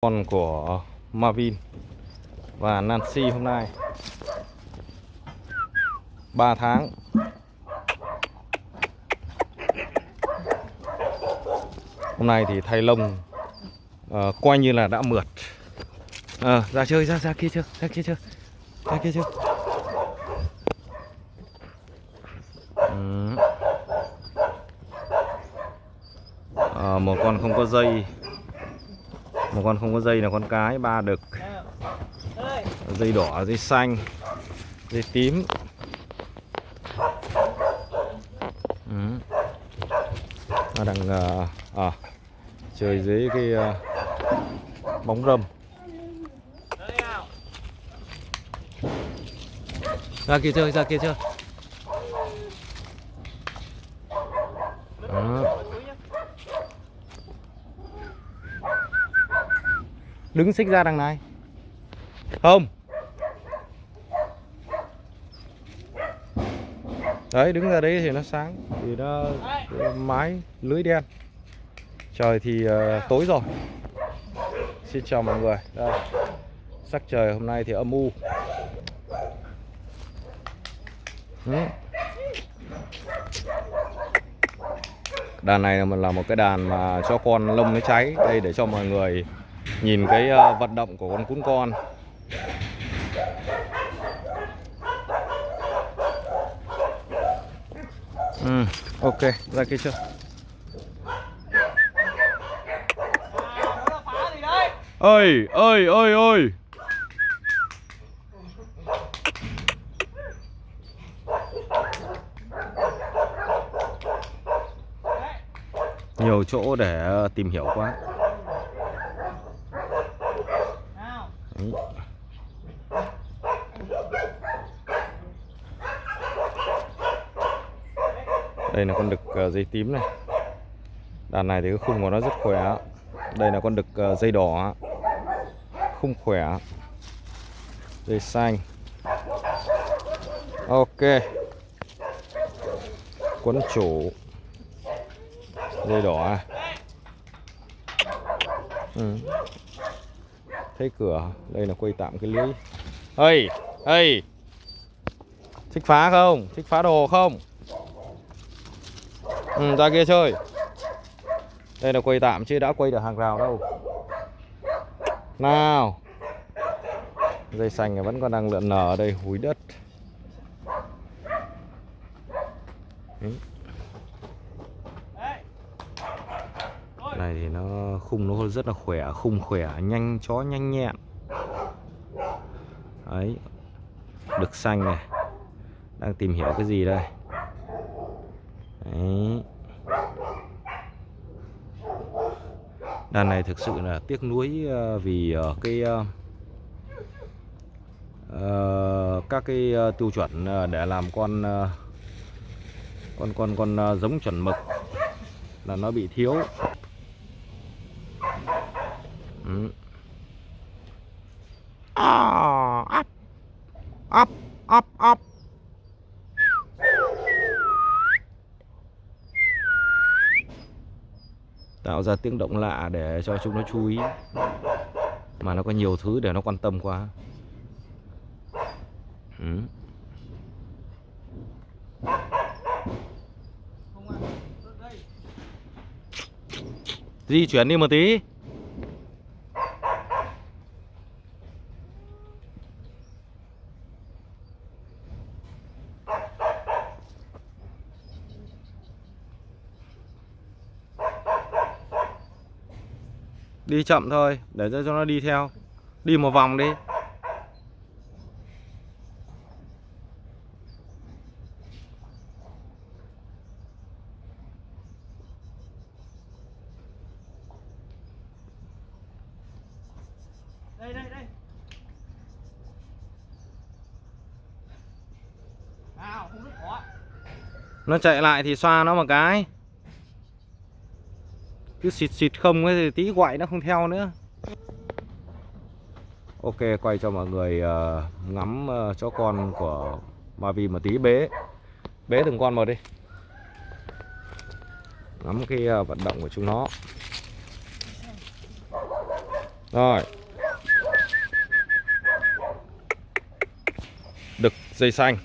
con của Marvin và Nancy hôm nay. 3 tháng. Hôm nay thì thay lông uh, coi như là đã mượt. À, ra chơi ra ra kia chưa ra kia chưa ra kia chưa Ừ. Ờ, một con không có dây một con không có dây là con cái ba đực. Dây đỏ dây xanh dây tím. Ừ. nó đang ờ, à, chơi dưới cái ờ, bóng râm. Ra kia chơi ra kia chơi Đó đứng xích ra đằng này. Không. Đấy đứng ra đấy thì nó sáng. Thì nó mái lưới đen. Trời thì uh, tối rồi. Xin chào mọi người. Đây. Sắc trời hôm nay thì âm u. Ừ. đàn này là một cái đàn mà cho con lông nó cháy. Đây để cho mọi người nhìn cái ờ, vận động của con cún con. Ừ, ok ra kia chưa ơi ơi ơi ơi nhiều chỗ để ờ, tìm hiểu quá. Đấy. đây là con đực ờ, dây tím này. Đàn này thì cái khung của nó rất khỏe. Đây là con đực ờ, dây đỏ. Khung khỏe. Dây xanh. Ok. Quấn chủ. Dây đỏ à. ừ thấy cửa đây là quay tạm cái lưới. Ơi ơi thích phá không? Thích phá đồ không? Ừ, ra kia chơi. Đây là quay tạm chứ đã quay được hàng rào đâu. Nào. Dây xanh này vẫn còn đang lượn nở ở đây húi đất. Đấy. này thì nó khung nó rất là khỏe, khung khỏe, nhanh, chó nhanh nhẹn. Đấy, được xanh này. Đang tìm hiểu cái gì đây? Đấy. Đàn này thực sự là tiếc nuối ờ, vì ờ, cái ờ, các cái tiêu chuẩn để làm con con con con giống chuẩn mực là nó bị thiếu. Ừ. À, up, up, up, up. Tạo ra tiếng động lạ để cho chúng nó chú ý Mà nó có nhiều thứ để nó quan tâm quá ừ. Di chuyển đi một tí Đi chậm thôi Để cho nó đi theo. Đi một vòng đi. Đây đây đây. Nào không rất khó Nó chạy lại thì xoa nó một cái cứ xịt xịt không ấy thì tí quậy nó không theo nữa Ok quay cho mọi người uh, ngắm uh, chó con của Mavi một tí bế Bế từng con một đi ngắm cái uh, vận động của chúng nó Rồi. Đực dây xanh.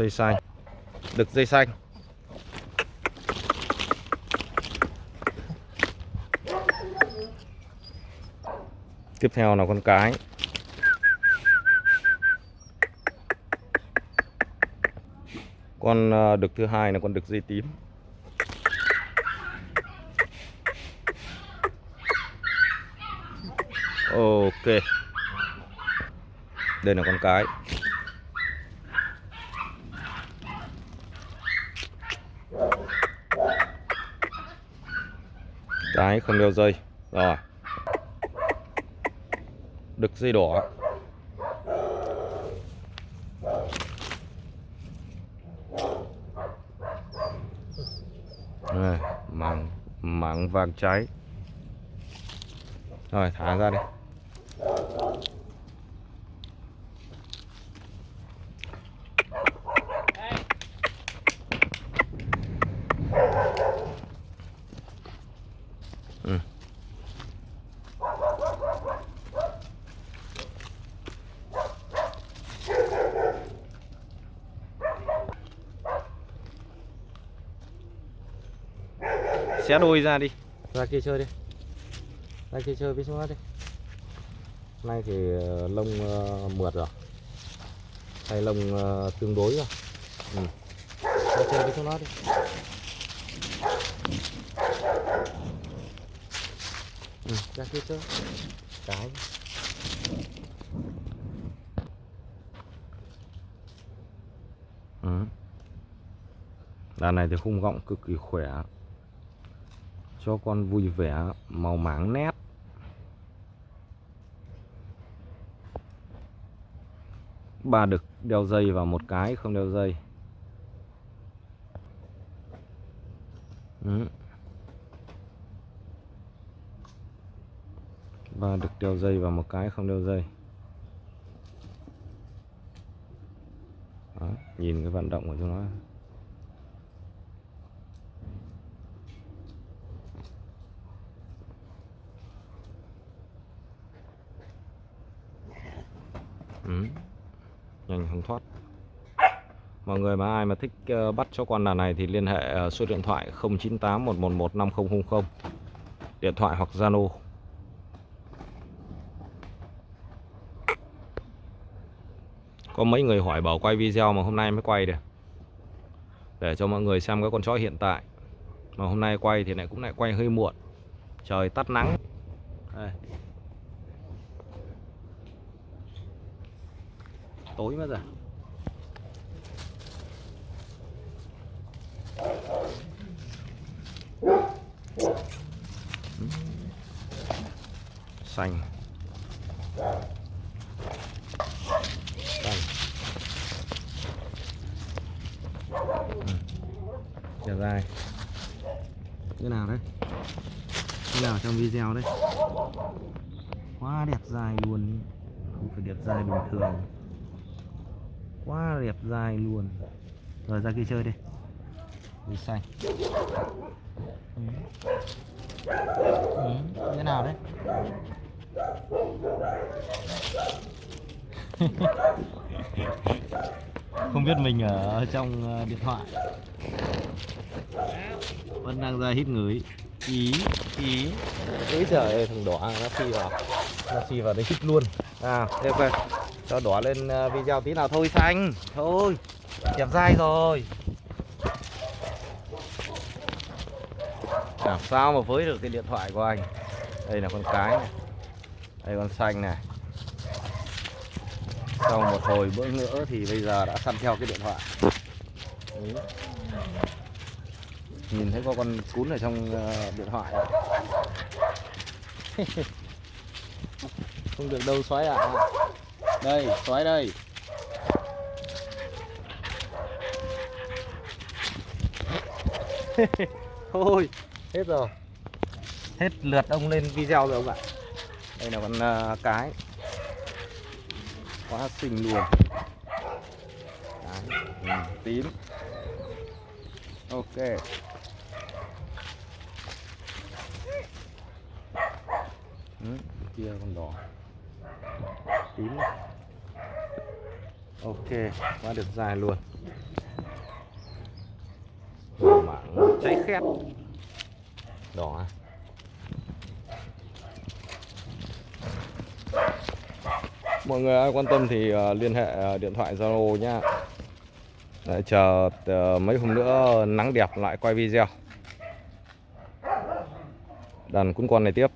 Dây xanh. Đực dây xanh. Tiếp theo là con cái. Con ờ, đực thứ hai là con đực dây tím. Ok. Đây là con cái. Cái không đeo dây. Rồi. Đực dây đỏ. Đây, mảng mảng vàng cháy. Rồi, thả ra đi. Ừ. Xé đôi ra đi. Ra kia chơi đi. Ra kia chơi với chúng nó đi. Nay thì ờ, lông ờ, mượt rồi. Hay lông ờ, tương đối rồi. Ừ. Ra chơi với chúng nó đi. Ừ, Ra kia trước. Cái. Ừ. Đàn này thì khung gọng cực kỳ khỏe. Cho con vui vẻ màu máng nét. Ba đực đeo dây và một cái không đeo dây. Ừ. và được đeo dây và một cái không đeo dây. Đó, nhìn cái vận động của chúng nó. Ừ. Nhanh không thoát. Mọi người mà ai mà thích ờ, bắt cho con đàn này thì liên hệ ờ, số điện thoại 098 111 5000 Điện thoại hoặc Zalo. Có mấy người hỏi bảo quay video mà hôm nay mới quay được. Để cho mọi người xem cái con chó hiện tại. Mà hôm nay quay thì lại cũng lại quay hơi muộn. Trời tắt nắng. Đây. tối mất rồi. Xanh. xanh trở dài. Như nào đấy? Như nào trong video đấy? Quá đẹp dài luôn. Không phải đẹp dài bình thường. Quá đẹp dài luôn. Rồi, ra kia chơi đi. Đi xanh. Ừ. Ừ. thế nào đấy? Không biết mình ở trong ờ, điện thoại vẫn đang ra hít ngửi. Ý ý. Ý trời ơi, thằng đỏ à, nó phi vào. Nó phi vào đấy hít luôn. À đây ok cho đỏ lên à, video tí nào thôi, xanh. Thôi, đẹp dai rồi. Làm sao mà với được cái điện thoại của anh? Đây là con cái này. Đây con xanh này. Sau một hồi bữa nữa thì bây giờ đã săn theo cái điện thoại. Đấy nhìn thấy có con cún ở trong ờ, điện thoại không được đâu xoáy ạ. Đây xoáy đây. Thôi hết rồi. Hết lượt ông lên video rồi ông ạ. Đây là con uh, cái. Quá xinh luôn. Đấy, tím. Ok ừ, kia con đỏ. Tím. Này. ok quá được dài luôn. Mảng cháy khét. đỏ à? Mọi người ai quan tâm thì ờ, liên hệ ờ, điện thoại Zalo nhá. Đấy, chờ ờ, mấy hôm nữa nắng đẹp lại quay video. Đàn cuốn con này tiếp